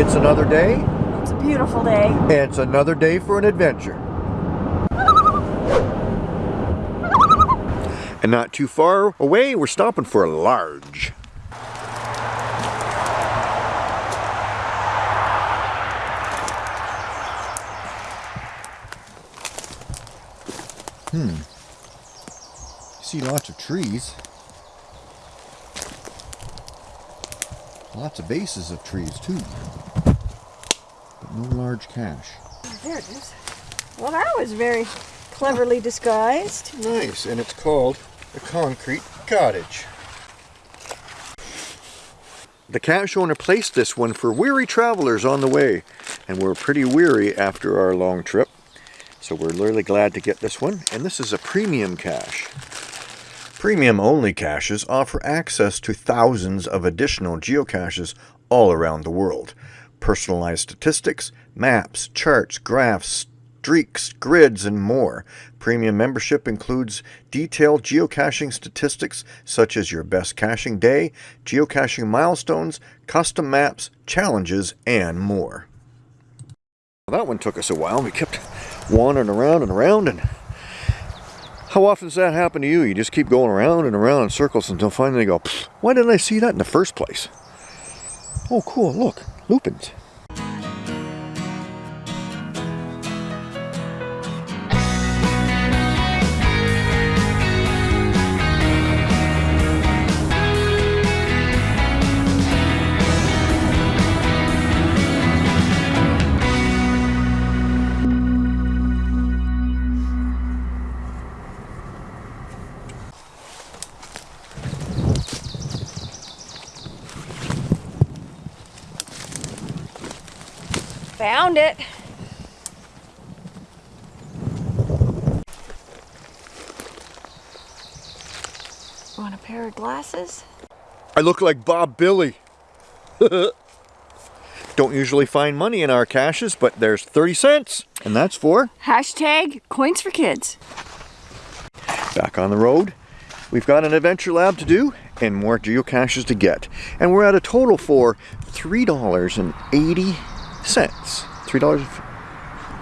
It's another day. It's a beautiful day. And It's another day for an adventure. And not too far away, we're stopping for a large. Hmm. You see lots of trees. Lots of bases of trees too. But no large cache. There it is. Well, that was very cleverly disguised. Nice, and it's called a concrete cottage. The cache owner placed this one for weary travelers on the way, and we're pretty weary after our long trip. So we're really glad to get this one, and this is a premium cache. Premium only caches offer access to thousands of additional geocaches all around the world. Personalized statistics, maps, charts, graphs, streaks, grids, and more. Premium membership includes detailed geocaching statistics such as your best caching day, geocaching milestones, custom maps, challenges, and more. That one took us a while. We kept wandering around and around and how often does that happen to you? You just keep going around and around in circles until finally you go, why didn't I see that in the first place? Oh, cool, look, lupins. Found it. Want a pair of glasses? I look like Bob Billy. Don't usually find money in our caches, but there's 30 cents, and that's for... Hashtag coins for kids. Back on the road. We've got an adventure lab to do and more geocaches to get. And we're at a total for $3.80 cents. Three dollars.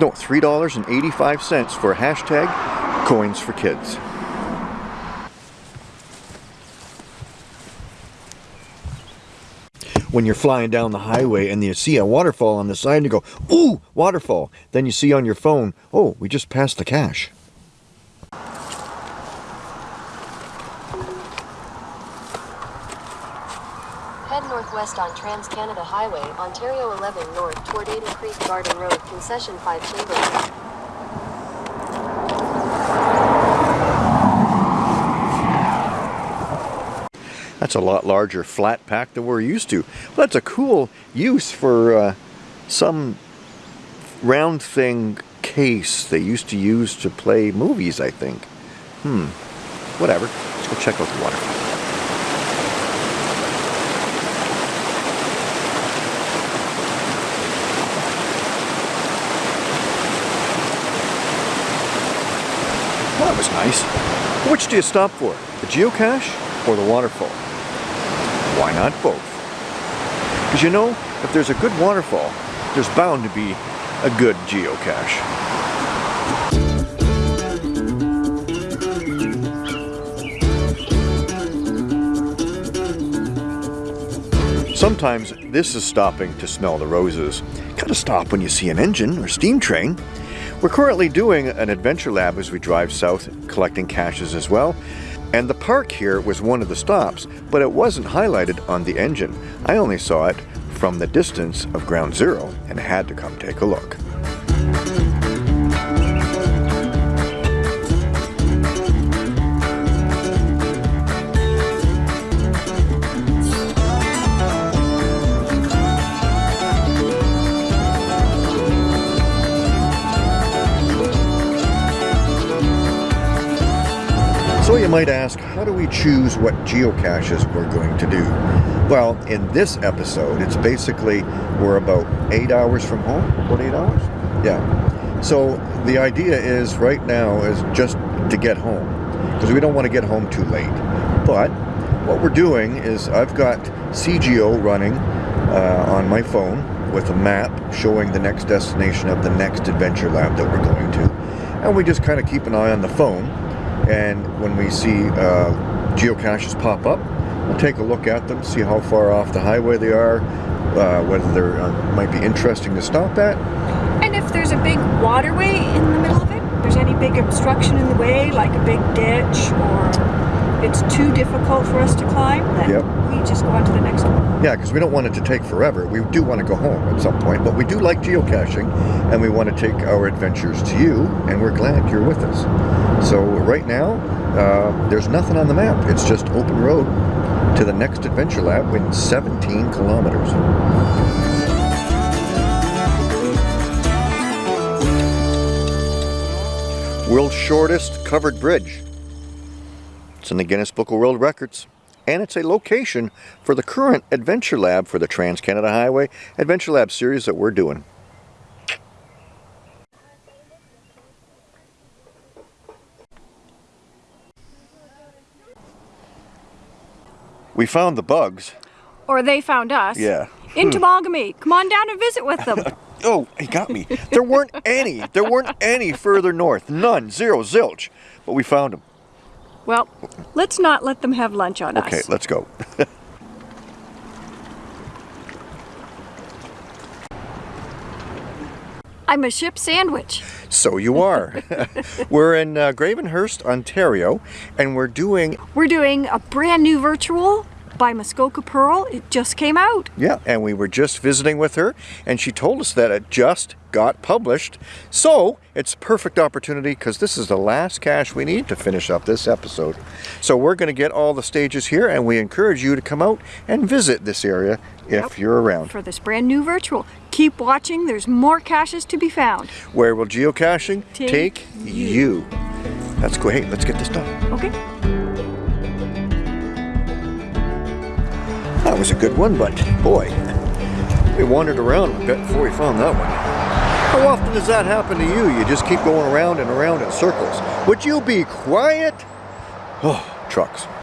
No, three dollars and eighty-five cents for hashtag coins for kids. When you're flying down the highway and you see a waterfall on the side and you go, ooh, waterfall. Then you see on your phone, oh, we just passed the cache. Northwest on Trans-Canada Highway, Ontario 11 North toward Ada Creek Garden Road, Concession 5 Chamberlain. That's a lot larger flat pack than we're used to. Well, that's a cool use for uh, some round thing case they used to use to play movies, I think. Hmm. Whatever. Let's go check out the waterfall. Was nice. Which do you stop for? The geocache or the waterfall? Why not both? Because you know, if there's a good waterfall, there's bound to be a good geocache. Sometimes this is stopping to smell the roses. Gotta stop when you see an engine or steam train. We're currently doing an adventure lab as we drive south, collecting caches as well. And the park here was one of the stops, but it wasn't highlighted on the engine. I only saw it from the distance of ground zero and had to come take a look. So you might ask, how do we choose what geocaches we're going to do? Well, in this episode, it's basically we're about eight hours from home. About eight hours? Yeah. So the idea is right now is just to get home because we don't want to get home too late. But what we're doing is I've got c:geo running uh, on my phone with a map showing the next destination of the next adventure lab that we're going to. And we just kind of keep an eye on the phone. And when we see uh, geocaches pop up, we'll take a look at them, see how far off the highway they are, uh, whether they uh, might be interesting to stop at. And if there's a big waterway in the middle of it, there's any big obstruction in the way, like a big ditch, or it's too difficult for us to climb, then Yep. we just go on to the next one. Yeah, because we don't want it to take forever. We do want to go home at some point, but we do like geocaching and we want to take our adventures to you, and we're glad you're with us. So, right now, uh, there's nothing on the map. It's just open road to the next adventure lab in 17 kilometers. World's shortest covered bridge. It's in the Guinness Book of World Records. And it's a location for the current Adventure Lab for the Trans-Canada Highway Adventure Lab series that we're doing. We found the bugs. Or they found us. Yeah. In Temagami. Come on down and visit with them. Oh, he got me. There weren't any. There weren't any further north. None. Zero. Zilch. But we found them. Well, let's not let them have lunch on Okay, us. Okay, let's go. I'm a ship sandwich. So you are. we're in uh, Gravenhurst, Ontario, and we're doing We're doing a brand new virtual by Muskoka Pearl. It just came out. Yeah, and we were just visiting with her, and she told us that it just got published. So it's a perfect opportunity because this is the last cache we need to finish up this episode. So we're going to get all the stages here, and we encourage you to come out and visit this area if Yep. you're around. for this brand new virtual. Keep watching, there's more caches to be found. Where will geocaching Take take, you? That's cool. Hey, let's get this done. Okay? That was a good one, but boy, we wandered around a bit before we found that one. How often does that happen to you? You just keep going around and around in circles. Would you be quiet? Oh, trucks.